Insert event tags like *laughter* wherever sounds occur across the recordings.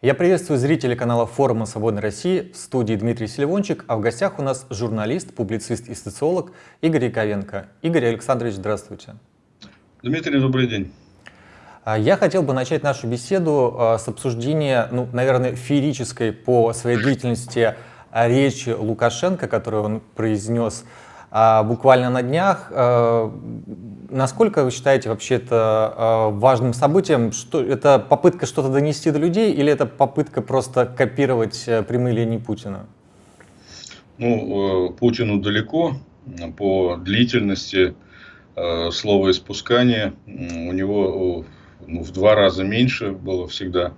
Я приветствую зрителей канала форума «Свободной России» в студии Дмитрий Селивончик, а в гостях у нас журналист, публицист и социолог Игорь Яковенко. Игорь Александрович, здравствуйте. Дмитрий, добрый день. А, я хотел бы начать нашу беседу а, с обсуждения, ну, наверное, феерической по своей длительности а, речи Лукашенко, которую он произнес буквально на днях. Насколько вы считаете вообще это э, важным событием? Что, это попытка что-то донести до людей или это попытка просто копировать э, прямые линии Путина? Ну, э, Путину далеко по длительности э, слова испускания. У него ну, в два раза меньше было всегда.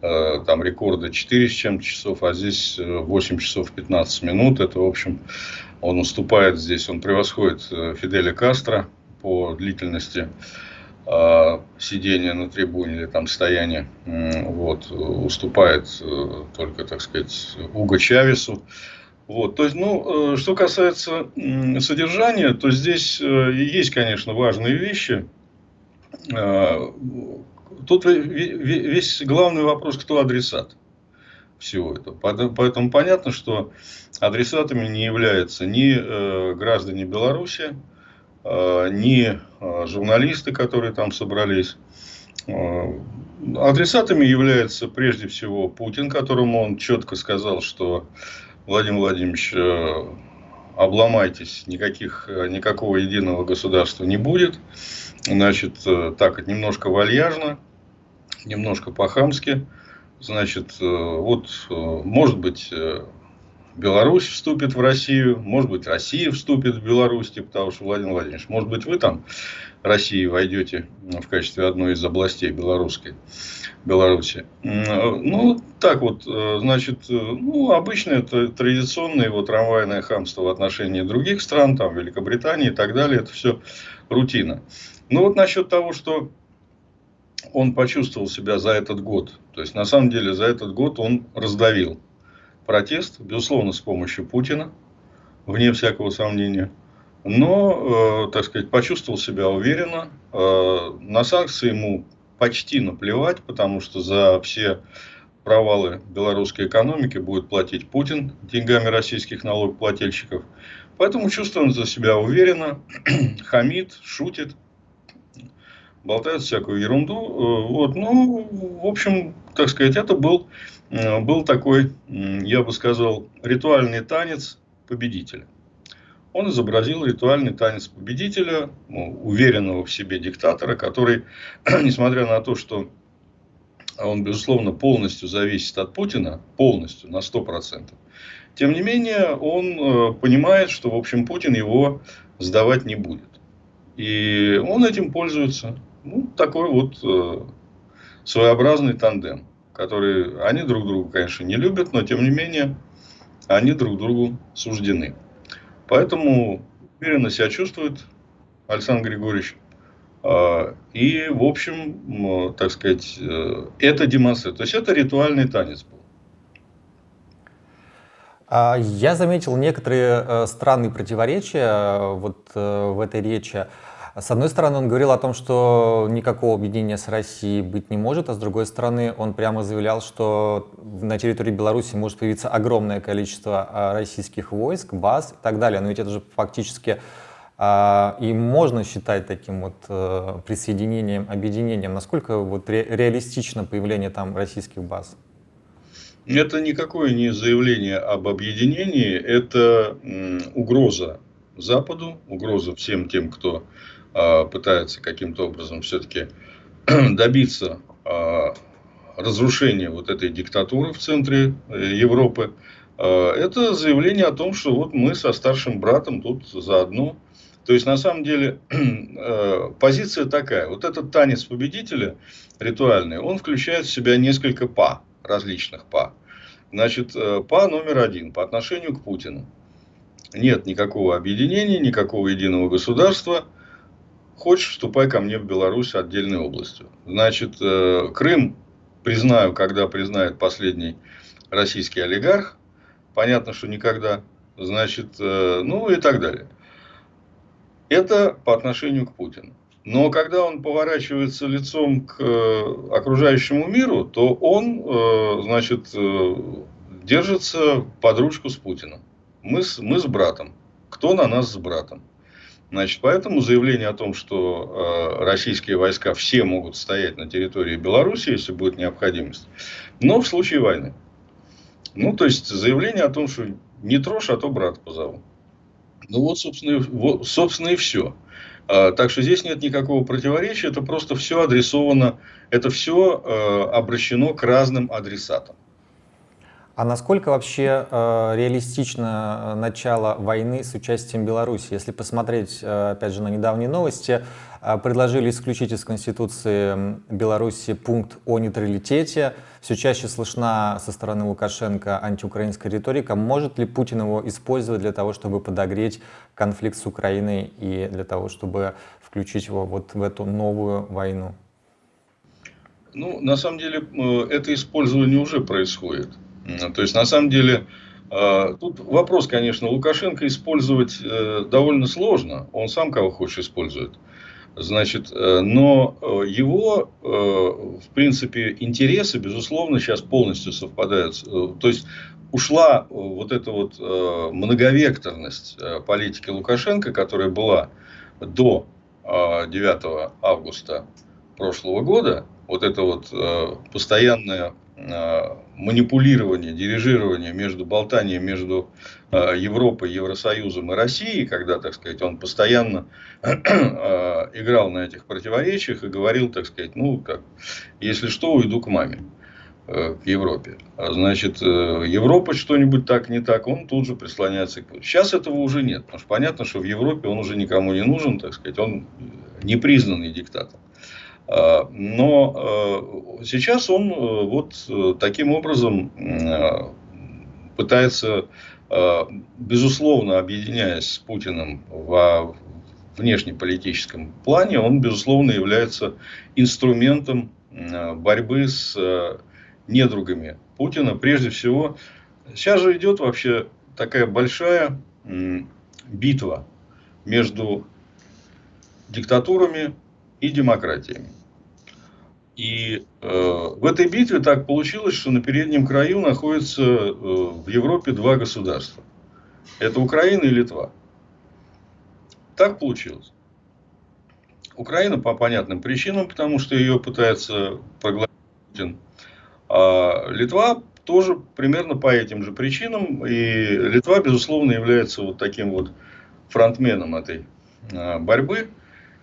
Э, там рекорды 4 с чем-то часов, а здесь 8 часов 15 минут. Это, в общем, он уступает здесь, он превосходит Фиделя Кастро по длительности э, сидения на трибуне или там стояния вот, уступает э, только, так сказать, Уго Чавесу. Вот, то есть, ну, э, что касается э, содержания, то здесь э, есть, конечно, важные вещи. Э, тут весь главный вопрос, кто адресат всего этого. Поэтому понятно, что адресатами не являются ни э, граждане Беларуси, Э, ни э, журналисты, которые там собрались. Адресатами является прежде всего Путин, которому он четко сказал, что Владимир Владимирович, обломайтесь, никаких, никакого единого государства не будет. Значит, так, немножко вальяжно, немножко по-хамски. Значит, вот, может быть, Беларусь вступит в Россию, может быть, Россия вступит в Беларусь, типа того, что Владимир Владимирович, может быть, вы там России войдете в качестве одной из областей белорусской Беларуси. Ну, так вот, э, значит, э, ну, обычно это традиционное его трамвайное хамство в отношении других стран, там, Великобритании и так далее, это все рутина. Ну, вот насчет того, что он почувствовал себя за этот год, то есть, на самом деле, за этот год он раздавил протест, безусловно, с помощью Путина, вне всякого сомнения. Но, э, так сказать, почувствовал себя уверенно. Э, на санкции ему почти наплевать, потому что за все провалы белорусской экономики будет платить Путин деньгами российских налогоплательщиков. Поэтому чувствует за себя уверенно, *clears throat* хамит, шутит, болтает всякую ерунду. Э, вот. Ну, в общем, так сказать, это был Э, был такой, я бы сказал, ритуальный танец победителя. Он изобразил ритуальный танец победителя, ну, уверенного в себе диктатора, который, *clears throat* несмотря на то, что он, безусловно, полностью зависит от Путина, полностью, на 100%, тем не менее, он э, понимает, что, в общем, Путин его сдавать не будет. И он этим пользуется. Ну, такой вот э, своеобразный тандем которые, они друг друга, конечно, не любят, но тем не менее, они друг другу суждены. Поэтому уверенно себя чувствует Александр Григорьевич. А, и, в общем, так сказать, э, это демонстрирует. То есть, это ритуальный танец был. А, я заметил некоторые э, странные противоречия э, вот в этой речи. С одной стороны, он говорил о том, что никакого объединения с Россией быть не может, а с другой стороны, он прямо заявлял, что на территории Беларуси может появиться огромное количество а, российских войск, баз и так далее. Но ведь это же фактически а, и можно считать таким вот э, присоединением, объединением. Насколько вот ре реалистично появление там российских баз? Это никакое не заявление об объединении, это угроза Западу, угроза всем тем, кто а, пытается каким-то образом все-таки *clears throat* добиться а, разрушения вот этой диктатуры в центре э, Европы, а, это заявление о том, что вот мы со старшим братом тут заодно. То есть, на самом деле, *clears throat* э, позиция такая. Вот этот танец победителя ритуальный, он включает в себя несколько па, различных па. Значит, э, па номер один по отношению к Путину. Нет никакого объединения, никакого единого государства – Хочешь, вступай ко мне в Беларусь отдельной областью. Значит, э, Крым признаю, когда признает последний российский олигарх. Понятно, что никогда. Значит, э, ну и так далее. Это по отношению к Путину. Но когда он поворачивается лицом к окружающему миру, то он, значит, держится под ручку с Путиным. Мы с, мы с братом. Кто на нас с братом? Значит, поэтому заявление о том, что э, российские войска все могут стоять на территории Беларуси, если будет необходимость, но в случае войны. Ну, то есть, заявление о том, что не трожь, а то брат позову. Ну, вот, собственно, вот, собственно и все. А, так что здесь нет никакого противоречия, это просто все адресовано, это все э, обращено к разным адресатам. А насколько вообще э, реалистично э, начало войны с участием Беларуси? Если посмотреть, э, опять же, на недавние новости, э, предложили исключить из Конституции Беларуси пункт о нейтралитете. Все чаще слышна со стороны Лукашенко антиукраинская риторика. Может ли Путин его использовать для того, чтобы подогреть конфликт с Украиной и для того, чтобы включить его вот в эту новую войну? Ну, на самом деле, э, это использование уже происходит. То есть, на самом деле, э, тут вопрос, конечно, Лукашенко использовать э, довольно сложно. Он сам кого хочет использует. Значит, э, но его, в принципе, интересы, безусловно, сейчас полностью совпадают. То есть, ушла вот эта вот многовекторность политики Лукашенко, которая была до 9 августа прошлого года, вот это вот постоянное Э, манипулирование, дирижирование между болтанием между э, Европой, Евросоюзом и Россией, когда, так сказать, он постоянно *clears throat* э, играл на этих противоречиях и говорил, так сказать, ну, как, если что, уйду к маме к Европе. А значит, Европа что-нибудь так не так, он тут же прислоняется к... Сейчас этого уже нет, потому что понятно, что в Европе он уже никому не нужен, так сказать, он непризнанный диктатор. А, но э, сейчас он э, вот э, таким образом пытается, безусловно, объединяясь с Путиным в внешнеполитическом плане, он, безусловно, является инструментом борьбы с недругами Путина. Прежде всего, сейчас же идет вообще такая большая битва между диктатурами и демократиями. И э, в этой битве так получилось, что на переднем краю находятся э, в Европе два государства. Это Украина и Литва. Так получилось. Украина по понятным причинам, потому что ее пытается проглотить. А Литва тоже примерно по этим же причинам. И Литва, безусловно, является вот таким вот фронтменом этой э, борьбы.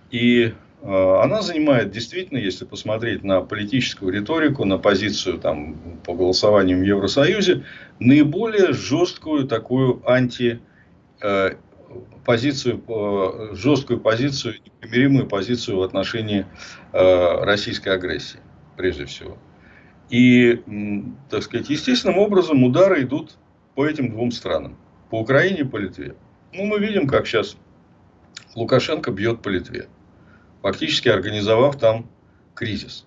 И она занимает действительно, если посмотреть на политическую риторику, на позицию там, по голосованию в Евросоюзе, наиболее жесткую такую анти э, позицию, э, жесткую позицию, непримиримую позицию в отношении российской агрессии, прежде всего. И, так сказать, естественным образом удары идут по этим двум странам. По Украине и по Литве. Ну, мы видим, как сейчас Лукашенко бьет по Литве фактически организовав там кризис.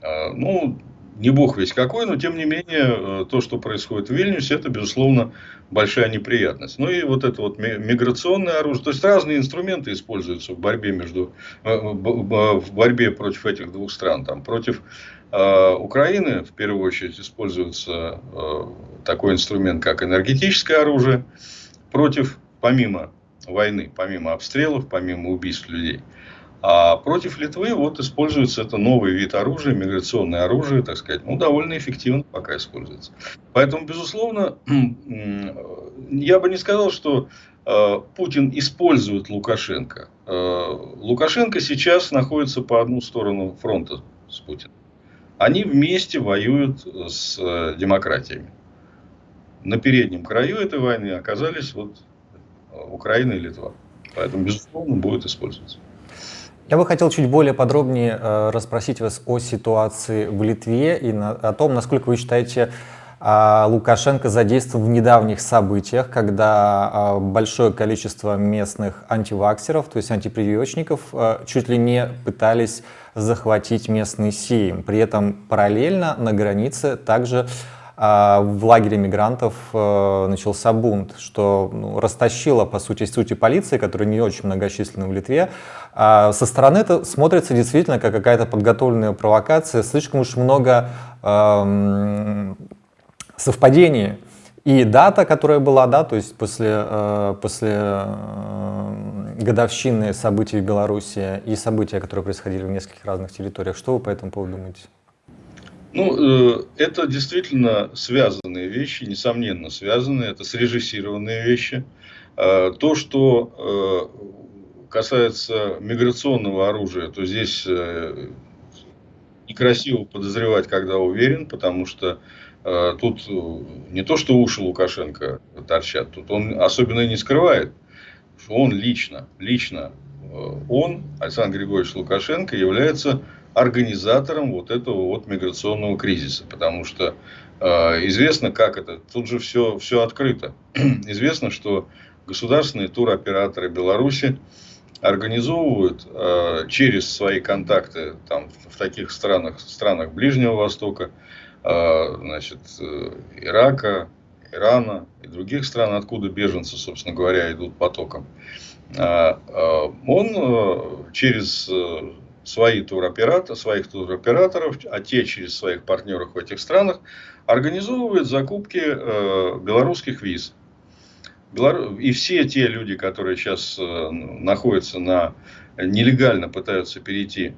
А, ну, не бог весь какой, но тем не менее, э, то, что происходит в Вильнюсе, это, безусловно, большая неприятность. Ну и вот это вот миграционное оружие, то есть разные инструменты используются в борьбе между, э, в борьбе против этих двух стран. Там, против э, Украины, в первую очередь, используется такой инструмент, как энергетическое оружие, против, помимо войны, помимо обстрелов, помимо убийств людей, а против Литвы вот используется это новый вид оружия, миграционное оружие, так сказать, ну, довольно эффективно пока используется. Поэтому, безусловно, *clears throat* я бы не сказал, что э, Путин использует Лукашенко. Э, Лукашенко сейчас находится по одну сторону фронта с Путиным. Они вместе воюют с э, демократиями. На переднем краю этой войны оказались вот Украина и Литва. Поэтому, безусловно, будет использоваться. Я бы хотел чуть более подробнее э, расспросить вас о ситуации в Литве и о том, насколько вы считаете, э, Лукашенко задействован в недавних событиях, когда э, большое количество местных антиваксеров, то есть антипрививочников, э, чуть ли не пытались захватить местный Сейм. При этом параллельно на границе также а в лагере мигрантов э, начался бунт, что ну, растащило, по сути, сути полиции, которая не очень многочисленна в Литве. А со стороны это смотрится действительно как какая-то подготовленная провокация, слишком уж много э, совпадений. И дата, которая была, да, то есть после, э, после э, годовщины событий в Беларуси и события, которые происходили в нескольких разных территориях. Что вы по этому поводу думаете? Ну, э, это действительно связанные вещи, несомненно связанные, это срежиссированные вещи. Э, то, что э, касается миграционного оружия, то здесь некрасиво подозревать, когда уверен, потому что тут не то, что уши Лукашенко торчат, тут он особенно не скрывает, что он лично, лично, он, Александр Григорьевич Лукашенко, является организатором вот этого вот миграционного кризиса. Потому что э, известно, как это, тут же все, все открыто. *clears throat* известно, что государственные туроператоры Беларуси организовывают э, через свои контакты там, в таких странах, странах Ближнего Востока, э, значит, э, Ирака, Ирана и других стран, откуда беженцы, собственно говоря, идут потоком. Э, э, он э, через свои туроператоры, своих туроператоров, а те через своих партнеров в этих странах, организовывают закупки э, белорусских виз. И все те люди, которые сейчас э, находятся на нелегально пытаются перейти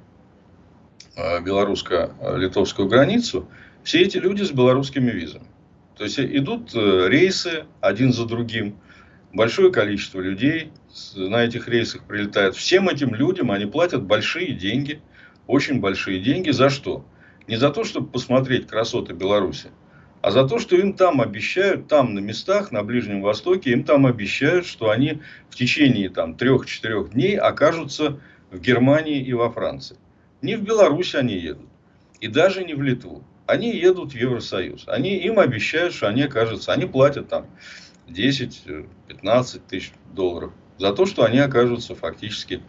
э, белорусско-литовскую границу, все эти люди с белорусскими визами. То есть идут э, рейсы один за другим, большое количество людей на этих рейсах прилетает. Всем этим людям они платят большие деньги, очень большие деньги. За что? Не за то, чтобы посмотреть красоты Беларуси, а за то, что им там обещают, там на местах, на Ближнем Востоке, им там обещают, что они в течение там трех-четырех дней окажутся в Германии и во Франции. Не в Беларусь они едут. И даже не в Литву. Они едут в Евросоюз. Они, им обещают, что они окажутся. Они платят там 10-15 тысяч долларов за то, что они окажутся фактически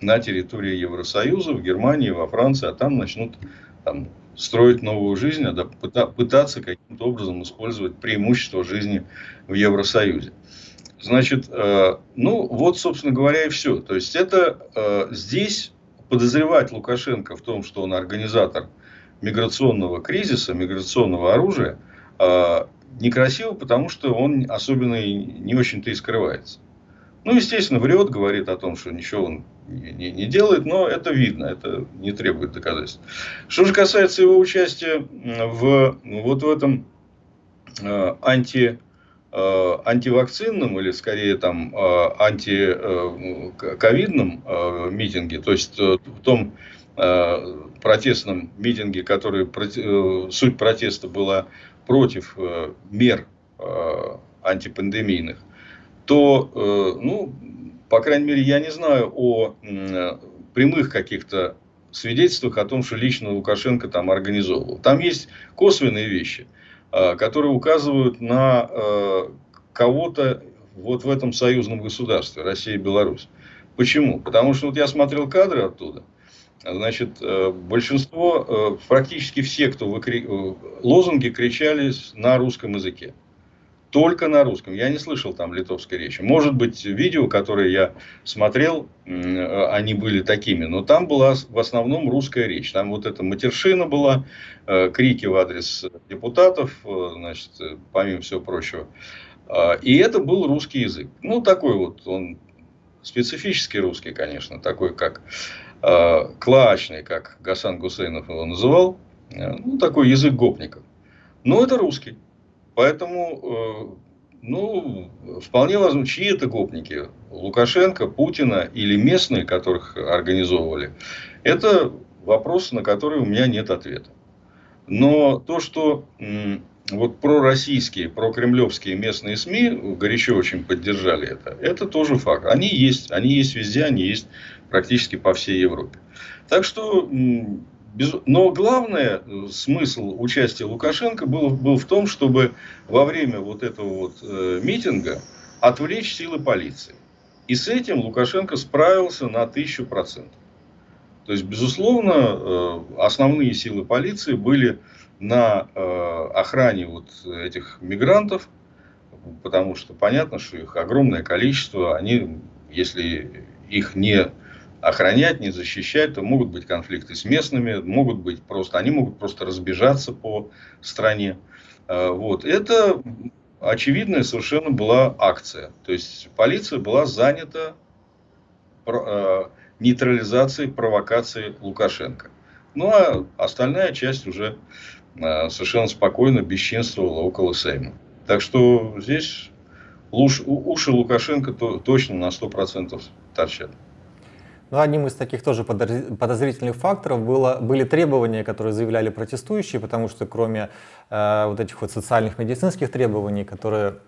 на территории Евросоюза, в Германии, во Франции, а там начнут там, строить новую жизнь, а пытаться каким-то образом использовать преимущества жизни в Евросоюзе. Значит, э, ну вот, собственно говоря, и все. То есть это э, здесь подозревать Лукашенко в том, что он организатор миграционного кризиса, миграционного оружия, э, некрасиво, потому что он особенно и не очень-то и скрывается. Ну, естественно, врет, говорит о том, что ничего он не, не делает, но это видно, это не требует доказательств. Что же касается его участия в, вот в этом э, анти, э, или скорее там э, антиковидном э, митинге, то есть э, в том э, протестном митинге, который э, суть протеста была против э, мер э, антипандемийных, то, э, ну, по крайней мере, я не знаю о прямых каких-то свидетельствах о том, что лично Лукашенко там организовывал. Там есть косвенные вещи, которые указывают на кого-то вот в этом союзном государстве, Россия и Беларусь. Почему? Потому что вот я смотрел кадры оттуда, Значит, э, большинство, э, практически все, кто выкри... Э, лозунги кричали на русском языке. Только на русском. Я не слышал там литовской речи. Может быть, видео, которые я смотрел, они были такими. Но там была в основном русская речь. Там вот эта матершина была, крики в адрес депутатов, значит, помимо всего прочего. И это был русский язык. Ну, такой вот, он специфический русский, конечно, такой как э, как Гасан Гусейнов его называл, э, ну, такой язык гопников. Но это русский. Поэтому, э, ну, вполне возможно, чьи это гопники? Лукашенко, Путина или местные, которых организовывали? Это вопрос, на который у меня нет ответа. Но то, что вот пророссийские, прокремлевские местные СМИ горячо очень поддержали это, это тоже факт. Они есть, они есть везде, они есть практически по всей Европе. Так что, но главное, э, смысл участия Лукашенко был, был в том, чтобы во время вот этого вот э, митинга отвлечь силы полиции. И с этим Лукашенко справился на тысячу процентов. То есть, безусловно, основные силы полиции были на охране вот этих мигрантов, потому что понятно, что их огромное количество, они, если их не охранять, не защищать, то могут быть конфликты с местными, могут быть просто, они могут просто разбежаться по стране. А, вот. Это очевидная совершенно была акция. То есть полиция была занята а, нейтрализацией провокации Лукашенко. Ну а остальная часть уже а, совершенно спокойно бесчинствовала около Сейма. Так что здесь уши Лукашенко точно на 100% торчат. Ну, одним из таких тоже подозрительных факторов было, были требования, которые заявляли протестующие, потому что кроме э, вот этих вот социальных медицинских требований, которые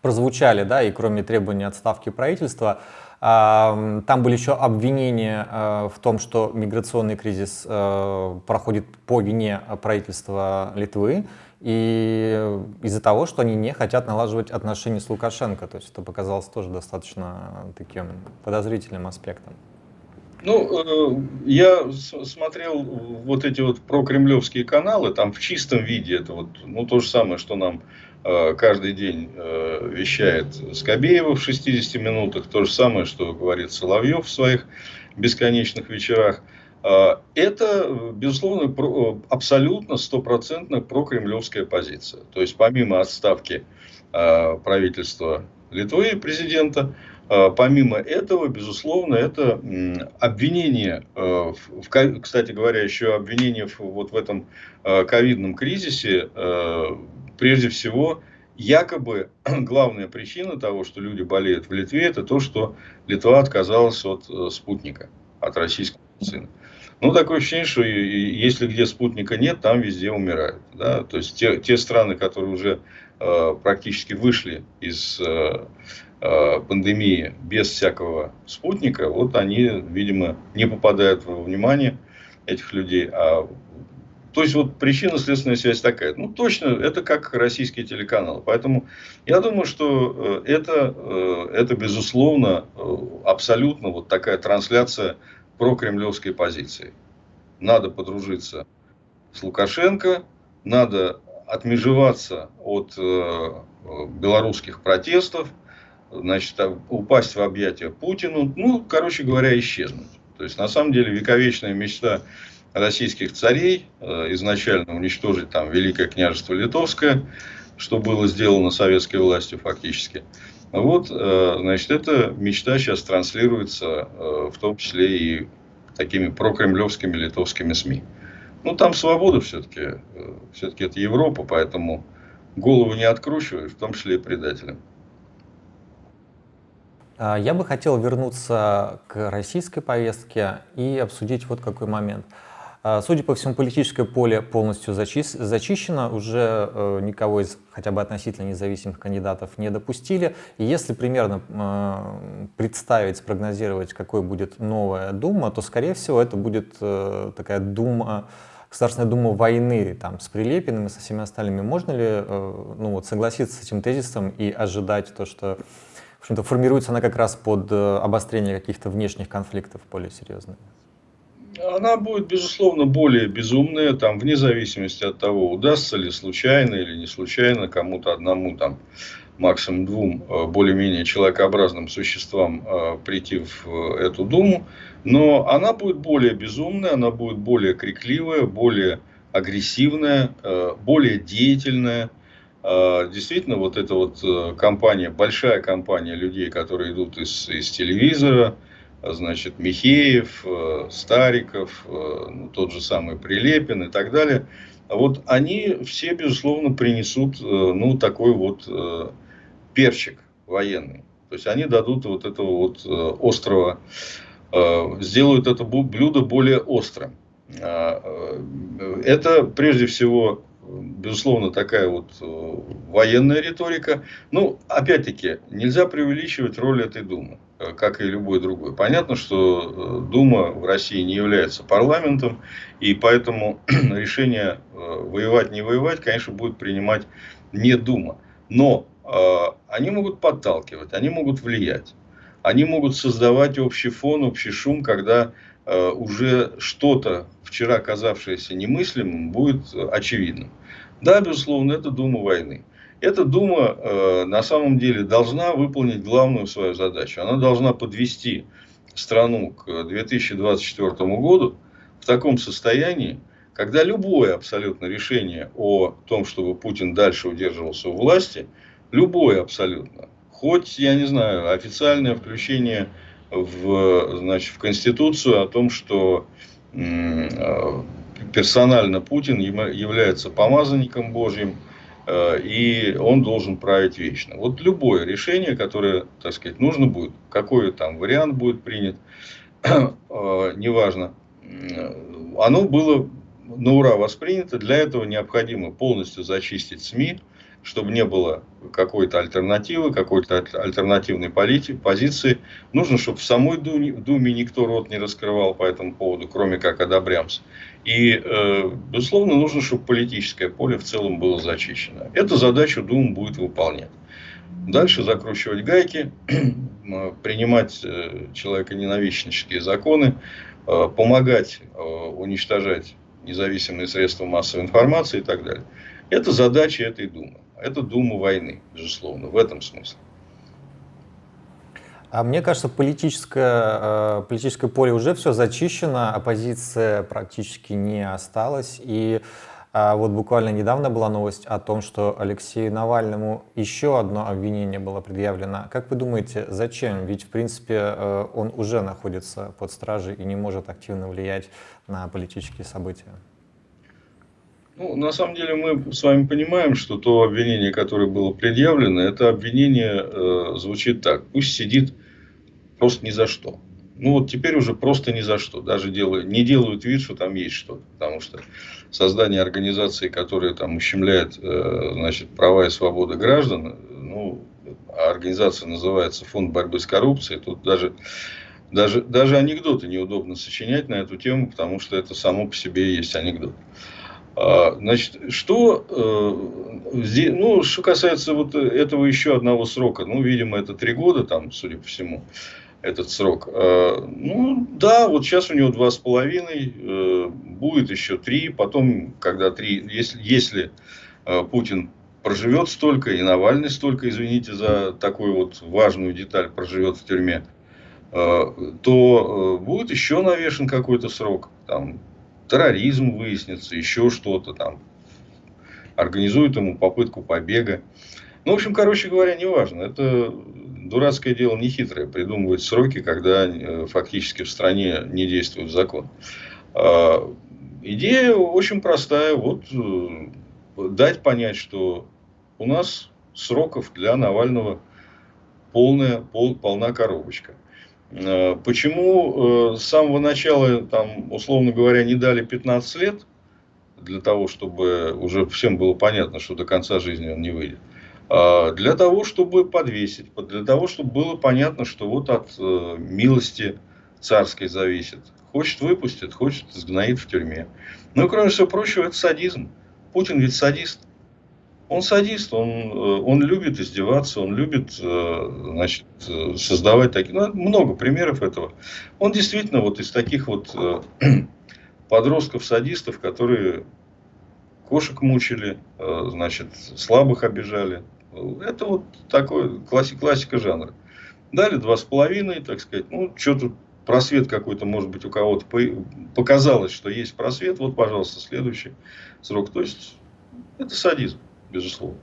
прозвучали, да, и кроме требований отставки правительства, э, там были еще обвинения э, в том, что миграционный кризис э, проходит по вине правительства Литвы, и из-за того, что они не хотят налаживать отношения с Лукашенко. То есть это показалось тоже достаточно таким подозрительным аспектом. Ну, э, я смотрел вот эти вот прокремлевские каналы, там в чистом виде это вот, ну, то же самое, что нам э, каждый день э, вещает Скобеева в 60 минутах, то же самое, что говорит Соловьев в своих бесконечных вечерах. Это, безусловно, абсолютно стопроцентно прокремлевская позиция. То есть, помимо отставки правительства Литвы, президента, а, помимо этого, безусловно, это обвинение, э, кстати говоря, еще обвинение вот в этом э, ковидном кризисе, э, прежде всего, якобы *clears throat* главная причина того, что люди болеют в Литве, это то, что Литва отказалась от спутника, от российского медицины. Ну, такое ощущение, что если где спутника нет, там везде умирают. Да? То есть, те, те страны, которые уже практически вышли из пандемии без всякого спутника, вот они, видимо, не попадают во внимание этих людей. А, то есть, вот причинно-следственная связь такая. Ну, точно, это как российские телеканалы. Поэтому я думаю, что э, это, э, это безусловно, абсолютно вот такая трансляция про кремлевской позиции. Надо подружиться с Лукашенко, надо отмежеваться от белорусских протестов, значит, упасть в объятия Путину, ну, короче говоря, исчезнуть. То есть, на самом деле, вековечная мечта российских царей э, изначально уничтожить там Великое княжество Литовское, что было сделано советской властью фактически. Вот, э, значит, эта мечта сейчас транслируется э, в том числе и такими прокремлевскими литовскими СМИ. Ну, там свобода все-таки. Все-таки это Европа, поэтому голову не откручивают, в том числе и предателям. А, я бы хотел вернуться к российской повестке и обсудить вот какой момент. А, судя по всему, политическое поле полностью зачищено, уже э, никого из хотя бы относительно независимых кандидатов не допустили. И если примерно э, представить, спрогнозировать, какой будет новая Дума, то, скорее всего, это будет э, такая Дума, Государственная Дума войны там, с Прилепиным и со всеми остальными. Можно ли ну, вот, согласиться с этим тезисом и ожидать то, что в общем-то, формируется она как раз под э, обострение каких-то внешних конфликтов более серьезных? Она будет, безусловно, более безумная, там, вне зависимости от того, удастся ли случайно или не случайно кому-то одному, там, максимум двум э, более-менее человекообразным существам э, прийти в эту думу. Но она будет более безумная, она будет более крикливая, более агрессивная, более деятельная. А, действительно, вот эта вот э, компания, большая компания людей, которые идут из, из телевизора, значит, Михеев, э, Стариков, э, ну, тот же самый Прилепин и так далее, вот они все, безусловно, принесут, ну, такой вот перчик военный. То есть, они дадут вот этого вот острого, сделают это блюдо более острым. А, это, прежде всего, безусловно, такая вот э, военная риторика. Ну, опять-таки, нельзя преувеличивать роль этой Думы, э, как и любой другой. Понятно, что э, Дума в России не является парламентом, и поэтому *clears throat* решение воевать, не воевать, конечно, будет принимать не Дума. Но они могут подталкивать, они могут влиять, они могут создавать общий фон, общий шум, когда уже что-то, вчера казавшееся немыслимым, будет очевидным. Да, безусловно, это Дума войны. Эта Дума э, на самом деле должна выполнить главную свою задачу. Она должна подвести страну к 2024 году в таком состоянии, когда любое абсолютно решение о том, чтобы Путин дальше удерживался у власти, любое абсолютно, хоть, я не знаю, официальное включение в, значит, в Конституцию о том, что э, персонально Путин является помазанником Божьим, э, и он должен править вечно. Вот любое решение, которое, так сказать, нужно будет, какой там вариант будет принят, *clears throat* э, неважно, оно было на ура воспринято. Для этого необходимо полностью зачистить СМИ, чтобы не было какой-то альтернативы, какой-то альтернативной политики, позиции. Нужно, чтобы в самой Думе, Думе никто рот не раскрывал по этому поводу, кроме как одобрямс. И, э, безусловно, нужно, чтобы политическое поле в целом было зачищено. Эту задачу Дума будет выполнять. Дальше закручивать гайки, *clears throat* принимать э, человеконенавистнические законы, э, помогать уничтожать независимые средства массовой информации и так далее. Это задача этой Думы. Это Дума войны, безусловно, в этом смысле. А мне кажется, политическое, э, политическое поле уже все зачищено, оппозиция практически не осталась. И а вот буквально недавно была новость о том, что Алексею Навальному еще одно обвинение было предъявлено. Как вы думаете, зачем? Ведь, в принципе, э, он уже находится под стражей и не может активно влиять на политические события. Ну, на самом деле мы с вами понимаем, что то обвинение, которое было предъявлено, это обвинение э, звучит так. Пусть сидит просто ни за что. Ну вот теперь уже просто ни за что. Даже делают, не делают вид, что там есть что-то. Потому что создание организации, которая там ущемляет э, значит, права и свободы граждан, ну, а организация называется Фонд борьбы с коррупцией, тут даже даже, даже анекдоты неудобно сочинять на эту тему, потому что это само по себе есть анекдот. Значит, что, э, ну, что касается вот этого еще одного срока, ну, видимо, это три года, там, судя по всему, этот срок. А, ну, да, вот сейчас у него два с половиной, э, будет еще три, потом, когда три, если, если э, Путин проживет столько, и Навальный столько, извините за такую вот важную деталь, проживет в тюрьме, то будет еще навешен какой-то срок, там, терроризм выяснится, еще что-то там. Организуют ему попытку побега. Ну, в общем, короче говоря, неважно. Это дурацкое дело не хитрое. Придумывать сроки, когда э, фактически в стране не действует закон. А, идея очень простая. Вот э, дать понять, что у нас сроков для Навального полная, пол, полна коробочка. Э, почему э, с самого начала, там, условно говоря, не дали 15 лет, для того, чтобы уже всем было понятно, что до конца жизни он не выйдет. А для того, чтобы подвесить, для того, чтобы было понятно, что вот от э, милости царской зависит. Хочет выпустит, хочет сгноит в тюрьме. Ну и кроме всего прочего, это садизм. Путин ведь садист. Он садист, он, э, он любит издеваться, он любит э, значит, э, создавать такие... Ну, много примеров этого. Он действительно вот из таких вот *clears throat* подростков-садистов, которые кошек мучили, значит, слабых обижали. Это вот такой класси, классика жанра. Дали два с половиной, так сказать, ну, что тут просвет какой-то, может быть, у кого-то показалось, что есть просвет, вот, пожалуйста, следующий срок. То есть, это садизм безусловно.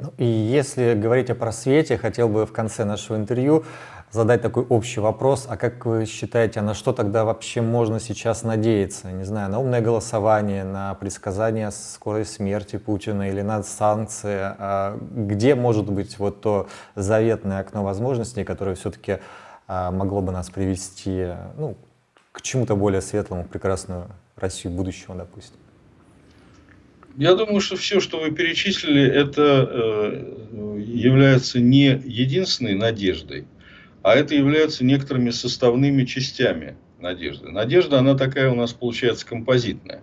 Ну, и если говорить о просвете, хотел бы в конце нашего интервью задать такой общий вопрос, а как вы считаете, на что тогда вообще можно сейчас надеяться? Не знаю, на умное голосование, на предсказание скорой смерти Путина или на санкции? А где может быть вот то заветное окно возможностей, которое все-таки а, могло бы нас привести ну, к чему-то более светлому, прекрасную Россию будущего, допустим? Я думаю, что все, что вы перечислили, это э, является не единственной надеждой, а это является некоторыми составными частями надежды. Надежда, она такая у нас получается композитная.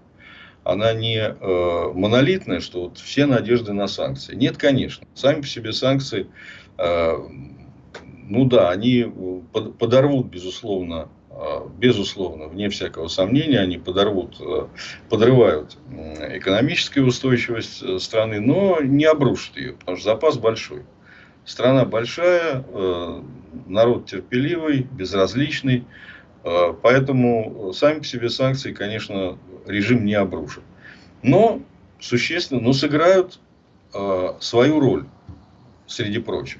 Она не э, монолитная, что вот все надежды на санкции. Нет, конечно. Сами по себе санкции, э, ну да, они подорвут, безусловно, безусловно, вне всякого сомнения, они подорвут, подрывают экономическую устойчивость страны, но не обрушат ее, потому что запас большой. Страна большая, народ терпеливый, безразличный, поэтому сами по себе санкции, конечно, режим не обрушит. Но существенно, но сыграют свою роль среди прочих.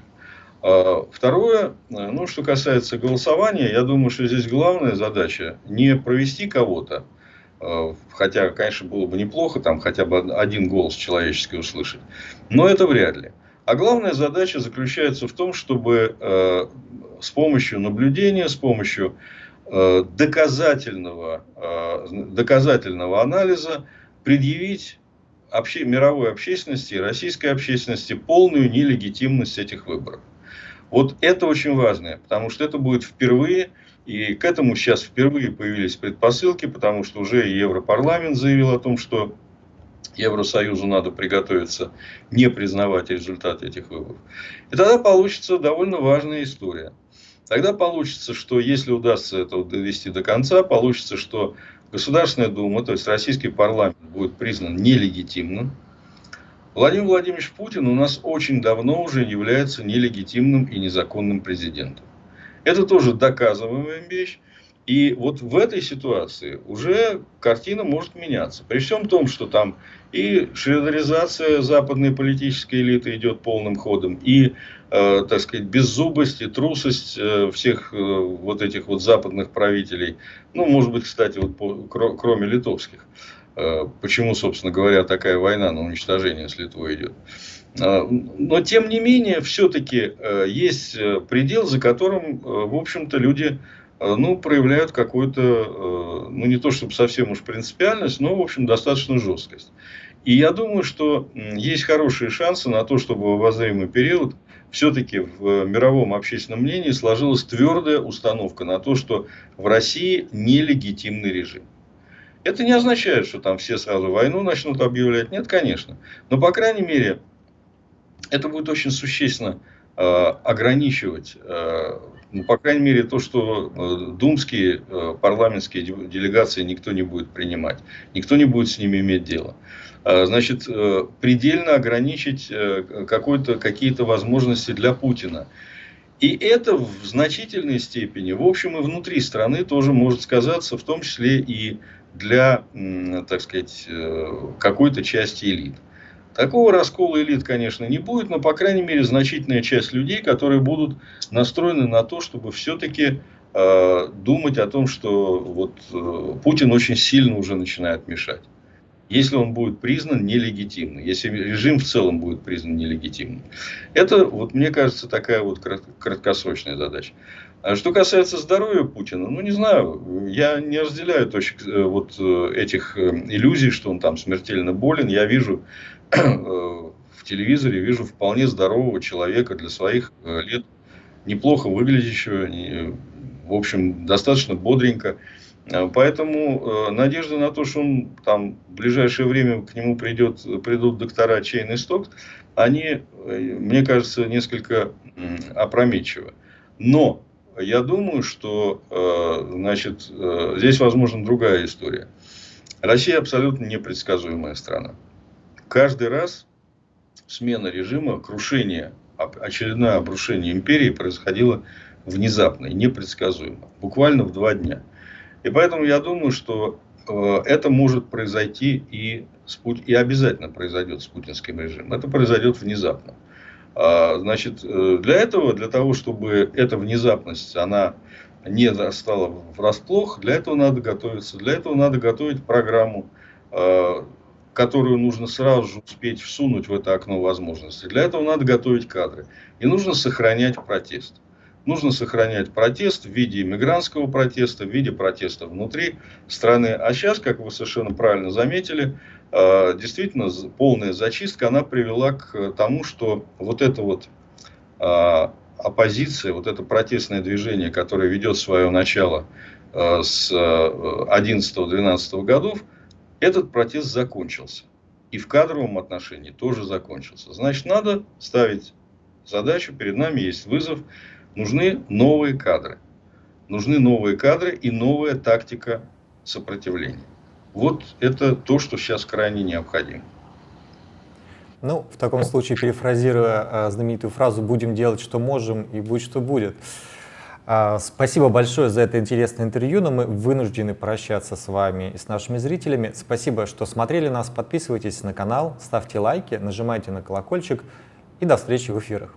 А, второе, ну, что касается голосования, я думаю, что здесь главная задача не провести кого-то, а, хотя, конечно, было бы неплохо там хотя бы один голос человеческий услышать, но это вряд ли. А главная задача заключается в том, чтобы а, с помощью наблюдения, с помощью доказательного, доказательного анализа предъявить обще, мировой общественности и российской общественности полную нелегитимность этих выборов. Вот это очень важно, потому что это будет впервые, и к этому сейчас впервые появились предпосылки, потому что уже Европарламент заявил о том, что Евросоюзу надо приготовиться не признавать результаты этих выборов. И тогда получится довольно важная история. Тогда получится, что если удастся это довести до конца, получится, что Государственная Дума, то есть российский парламент, будет признан нелегитимным. Владимир Владимирович Путин у нас очень давно уже является нелегитимным и незаконным президентом. Это тоже доказываемая вещь. И вот в этой ситуации уже картина может меняться. При всем том, что там и шредеризация западной политической элиты идет полным ходом, и, э, так сказать, беззубость и трусость э, всех э, вот этих вот западных правителей. Ну, может быть, кстати, вот по, кроме литовских. Э, почему, собственно говоря, такая война на уничтожение с Литвой идет. Э, но, тем не менее, все-таки э, есть предел, за которым, в общем-то, люди Э, ну, проявляют какую-то, э, ну, не то чтобы совсем уж принципиальность, но, в общем, достаточно жесткость. И я думаю, что есть хорошие шансы на то, чтобы в обозримый период все-таки в мировом общественном мнении сложилась твердая установка на то, что в России нелегитимный режим. Это не означает, что там все сразу войну начнут объявлять. Нет, конечно. Но, по крайней мере, это будет очень существенно э, ограничивать ну, по крайней мере, то, что э, думские э, парламентские делегации никто не будет принимать, никто не будет с ними иметь дело. А, значит, э, предельно ограничить какие-то возможности для Путина. И это в значительной степени, в общем, и внутри страны тоже может сказаться, в том числе и для, так сказать, какой-то части элит. Такого раскола элит, конечно, не будет, но, по крайней мере, значительная часть людей, которые будут настроены на то, чтобы все-таки э, думать о том, что вот, э, Путин очень сильно уже начинает мешать. Если он будет признан нелегитимным, если режим в целом будет признан нелегитимным. Это, вот, мне кажется, такая вот краткосрочная задача. А что касается здоровья Путина, ну не знаю, я не разделяю точек э, вот э, этих э, иллюзий, что он там смертельно болен. Я вижу *clears throat* в телевизоре вижу вполне здорового человека для своих лет, неплохо выглядящего, в общем, достаточно бодренько. Поэтому надежда на то, что он там в ближайшее время к нему придет, придут доктора Чейн и Стокс, они, мне кажется, несколько опрометчивы. Но я думаю, что значит, здесь возможна другая история. Россия абсолютно непредсказуемая страна каждый раз смена режима, крушение, очередное обрушение империи происходило внезапно и непредсказуемо. Буквально в два дня. И поэтому я думаю, что э, это может произойти и, и обязательно произойдет с путинским режимом. Это произойдет внезапно. А, значит, э, для этого, для того, чтобы эта внезапность, она не стала врасплох, для этого надо готовиться. Для этого надо готовить программу, э, которую нужно сразу же успеть всунуть в это окно возможностей. Для этого надо готовить кадры. И нужно сохранять протест. Нужно сохранять протест в виде иммигрантского протеста, в виде протеста внутри страны. А сейчас, как вы совершенно правильно заметили, действительно полная зачистка, она привела к тому, что вот эта вот э, оппозиция, вот это протестное движение, которое ведет свое начало э, с 11-12 годов, этот протест закончился. И в кадровом отношении тоже закончился. Значит, надо ставить задачу, перед нами есть вызов, нужны новые кадры. нужны новые кадры и новая тактика сопротивления. Вот это то, что сейчас крайне необходимо. Ну, в таком случае, перефразируя э, знаменитую фразу «будем делать, что можем, и будь что будет». Э, спасибо большое за это интересное интервью, но мы вынуждены прощаться с вами и с нашими зрителями. Спасибо, что смотрели нас. Подписывайтесь на канал, ставьте лайки, нажимайте на колокольчик и до встречи в эфирах.